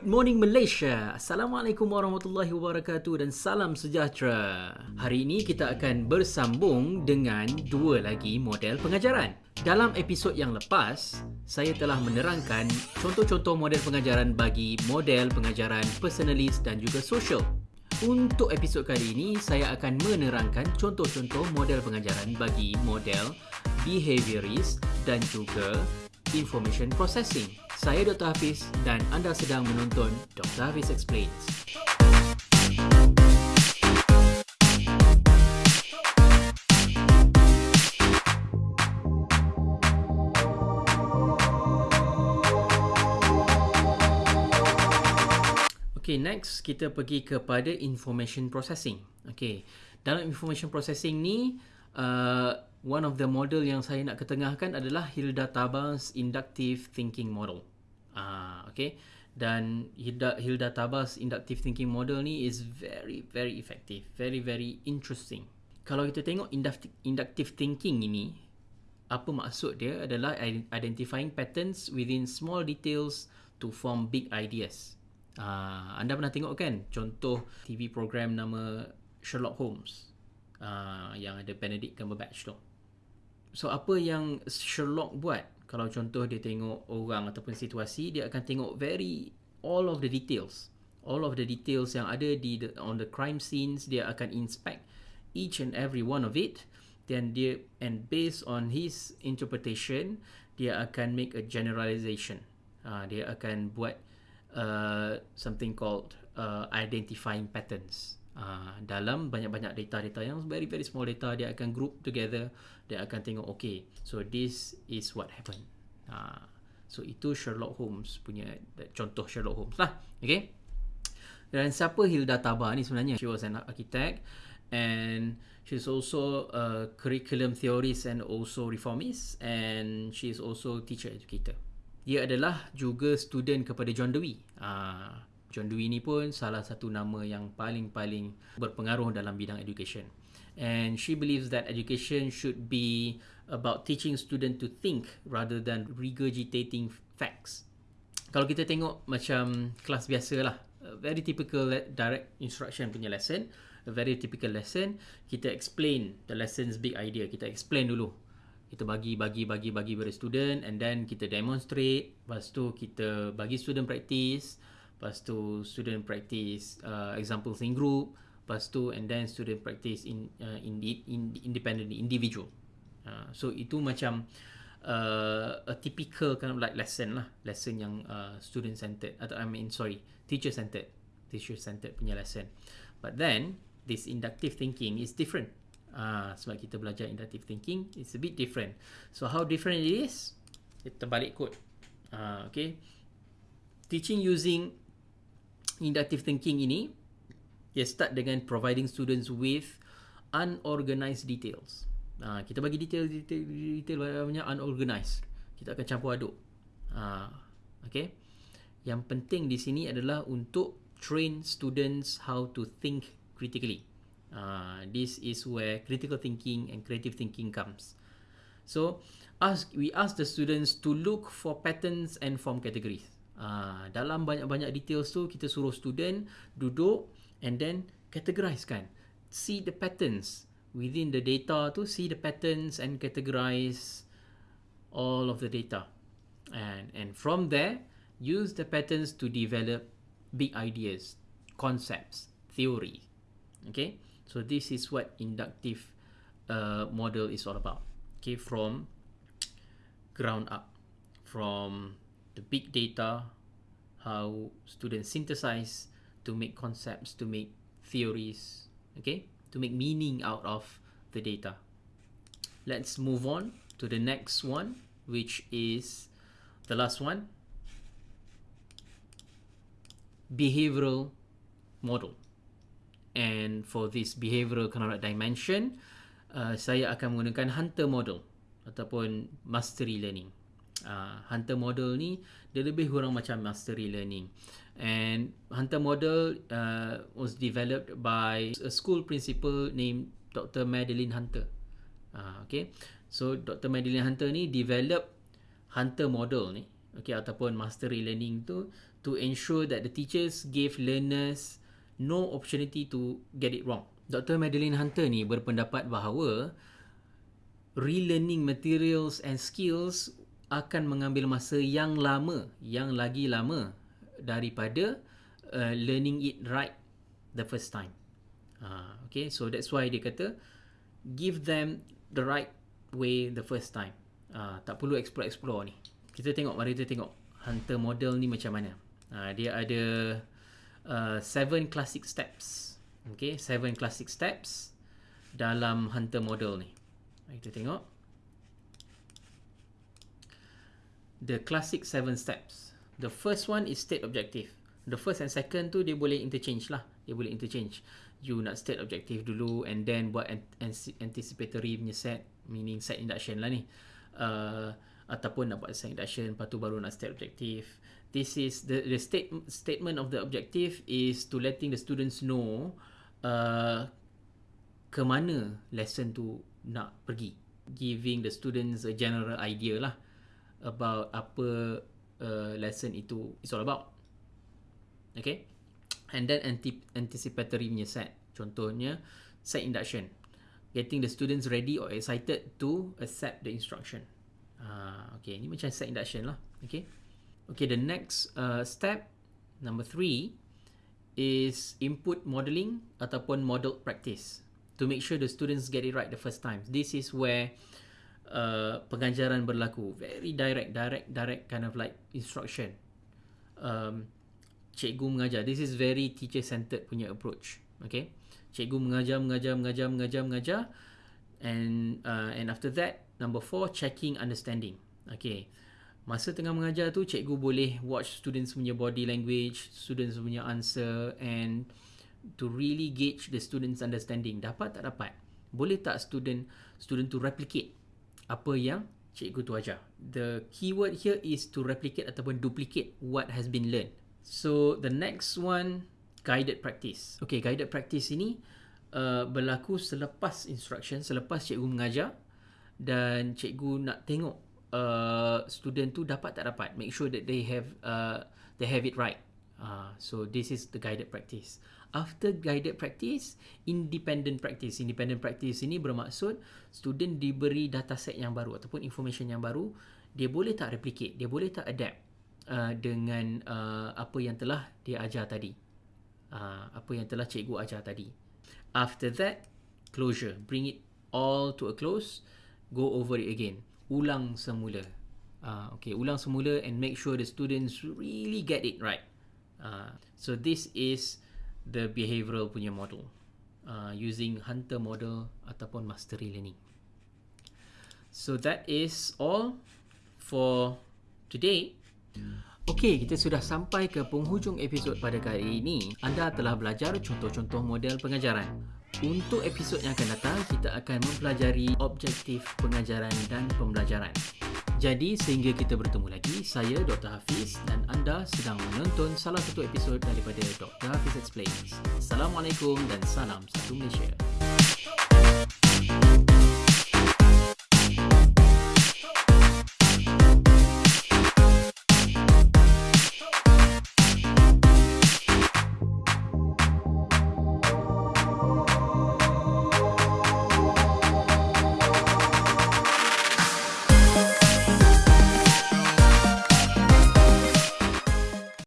Good morning Malaysia. Assalamualaikum warahmatullahi wabarakatuh dan salam sejahtera. Hari ini kita akan bersambung dengan dua lagi model pengajaran. Dalam episod yang lepas, saya telah menerangkan contoh-contoh model pengajaran bagi model pengajaran personalis dan juga social. Untuk episod kali ini, saya akan menerangkan contoh-contoh model pengajaran bagi model behaviorist dan juga information processing. Saya Dr. Hafiz dan anda sedang menonton Dr. Hafiz Explains. Okay, next kita pergi kepada information processing. Okay, dalam information processing ni, uh, one of the model yang saya nak ketengahkan adalah Hilda Tabas Inductive Thinking Model. Ah, okay. Dan Hilda, Hilda Tabas inductive thinking model ni is very very effective, very very interesting. Kalau kita tengok inductive, inductive thinking ini, apa maksud dia adalah identifying patterns within small details to form big ideas. Ah, anda pernah tengok kan contoh TV program nama Sherlock Holmes ah, yang ada Benedict Cumberbatch tu. So apa yang Sherlock buat? Kalau contoh dia tengok orang ataupun situasi dia akan tengok very all of the details. All of the details yang ada di the, on the crime scenes dia akan inspect each and every one of it. Then dia and based on his interpretation dia akan make a generalization. Uh, dia akan buat uh, something called uh, identifying patterns Uh, dalam banyak-banyak data-data yang very very small data dia akan group together dia akan tengok okay so this is what happened. Uh, so itu Sherlock Holmes punya contoh Sherlock Holmes lah okay? Dan siapa Hilda Taba ni sebenarnya? She was an architect and she's also a curriculum theorist and also reformist and she is also teacher educator. Dia adalah juga student kepada John Dewey. Uh, John Dewey ni pun salah satu nama yang paling-paling berpengaruh dalam bidang education. And she believes that education should be about teaching student to think rather than regurgitating facts. Kalau kita tengok macam kelas biasa lah, very typical direct instruction punya lesson, a very typical lesson, kita explain the lesson's big idea, kita explain dulu. Kita bagi, bagi, bagi, bagi pada student and then kita demonstrate, lepas tu kita bagi student practice, lepas tu student practice uh, examples in group. Lepas tu and then student practice in uh, in, in independently individual. Uh, so itu macam uh, a typical kind of like lesson lah. Lesson yang uh, student centered atau I mean sorry teacher centered teacher centered punya lesson. But then this inductive thinking is different. Uh, sebab kita belajar inductive thinking it's a bit different. So how different it is kita balik kod uh, okay. Teaching using inductive thinking ini dia start dengan providing students with unorganized details. Ha, kita bagi detail detail detail banyak unorganized. Kita akan campur aduk. Ha, okay. Yang penting di sini adalah untuk train students how to think critically. Uh, this is where critical thinking and creative thinking comes. So, ask we ask the students to look for patterns and form categories. Uh, dalam banyak-banyak details tu kita suruh student duduk and then categorize kan. See the patterns within the data tu, see the patterns and categorize all of the data. And and from there, use the patterns to develop big ideas, concepts, theory. Okay? So this is what inductive uh, model is all about. Okay, from ground up, from the big data, how students synthesize to make concepts, to make theories, okay, to make meaning out of the data. Let's move on to the next one, which is the last one behavioral model. And for this behavioral of dimension, uh, saya akan menggunakan hunter model ataupun mastery learning uh, hunter model ni dia lebih kurang macam mastery learning and hunter model uh, was developed by a school principal named Dr. Madeline Hunter uh, okay so Dr. Madeline Hunter ni develop hunter model ni okay ataupun mastery learning tu to ensure that the teachers gave learners no opportunity to get it wrong. Dr. Madeline Hunter ni berpendapat bahawa relearning materials and skills akan mengambil masa yang lama, yang lagi lama daripada uh, learning it right the first time. Uh, okay, so that's why dia kata give them the right way the first time. Uh, tak perlu explore-explore ni. Kita tengok, mari kita tengok hunter model ni macam mana. Uh, dia ada uh, seven classic steps. Okay, seven classic steps dalam hunter model ni. Mari kita tengok. The classic seven steps. The first one is state objective. The first and second tu dia boleh interchange lah. Dia boleh interchange. You nak state objective dulu and then buat anticipatory punya set. Meaning set induction lah ni. Uh, ataupun nak buat set induction lepas tu baru nak state objective. This is the the state statement of the objective is to letting the students know uh, ke mana lesson tu nak pergi giving the students a general idea lah about apa uh, lesson itu is all about. Okay? And then anti anticipatory punya set. Contohnya set induction. Getting the students ready or excited to accept the instruction. Uh, okay. Ni macam set induction lah. Okay? Okay the next uh, step number three is input modeling ataupun model practice. To make sure the students get it right the first time. This is where uh, pengajaran berlaku. Very direct, direct, direct kind of like instruction. Um, cikgu mengajar. This is very teacher-centered punya approach. Okay. Cikgu mengajar, mengajar, mengajar, mengajar, mengajar. And uh, and after that, number four, checking understanding. Okay. Masa tengah mengajar tu, cikgu boleh watch students punya body language, students punya answer and to really gauge the students understanding dapat tak dapat boleh tak student student to replicate apa yang cikgu tu ajar. The keyword here is to replicate ataupun duplicate what has been learned. So the next one guided practice. Okay guided practice ini uh, berlaku selepas instruction selepas cikgu mengajar dan cikgu nak tengok uh, student tu dapat tak dapat. Make sure that they have uh, they have it right. Uh, so this is the guided practice after guided practice independent practice. Independent practice ini bermaksud student diberi dataset yang baru ataupun information yang baru dia boleh tak replicate dia boleh tak adapt uh, dengan uh, apa yang telah dia ajar tadi. Uh, apa yang telah cikgu ajar tadi. After that closure. Bring it all to a close. Go over it again. Ulang semula. Uh, okay ulang semula and make sure the students really get it right. Uh, so this is the behavioral punya model uh, using hunter model ataupun mastery learning. So that is all for today. Okey, kita sudah sampai ke penghujung episod pada kali ini. Anda telah belajar contoh-contoh model pengajaran. Untuk episod yang akan datang, kita akan mempelajari objektif pengajaran dan pembelajaran. Jadi sehingga kita bertemu lagi, saya Dr. Hafiz dan anda sedang menonton salah satu episod daripada Dr. Hafiz Explains. Assalamualaikum dan salam satu Malaysia.